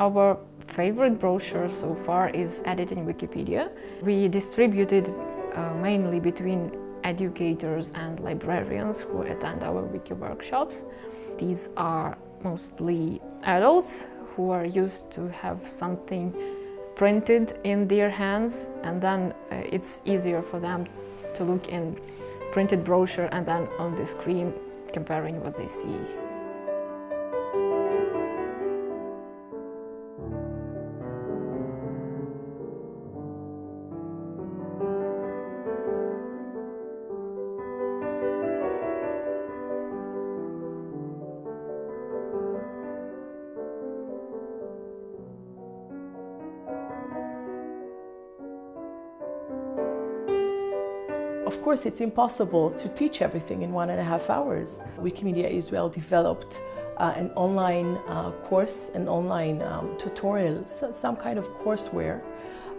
Our favorite brochure so far is Editing Wikipedia. We distributed uh, mainly between educators and librarians who attend our wiki workshops. These are mostly adults who are used to have something printed in their hands and then uh, it's easier for them to look in printed brochure and then on the screen comparing what they see. Of course, it's impossible to teach everything in one and a half hours. Wikimedia is well developed uh, an online uh, course, an online um, tutorial, so some kind of courseware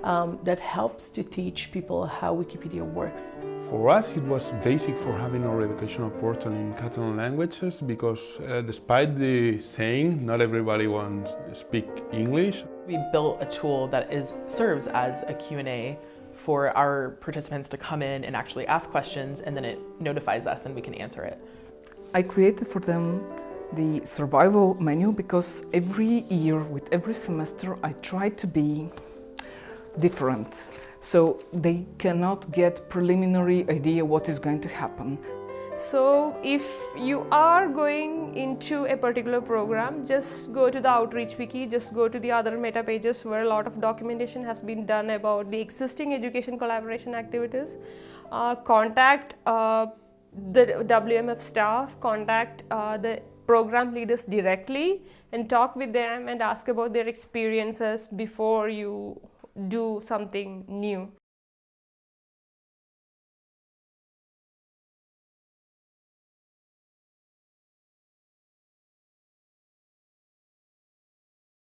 um, that helps to teach people how Wikipedia works. For us it was basic for having our educational portal in Catalan languages because uh, despite the saying not everybody wants to speak English. We built a tool that is serves as a Q&A for our participants to come in and actually ask questions and then it notifies us and we can answer it. I created for them the survival manual because every year with every semester I try to be different so they cannot get preliminary idea what is going to happen. So if you are going into a particular program, just go to the Outreach Wiki, just go to the other meta pages where a lot of documentation has been done about the existing education collaboration activities. Uh, contact uh, the WMF staff, contact uh, the program leaders directly and talk with them and ask about their experiences before you do something new.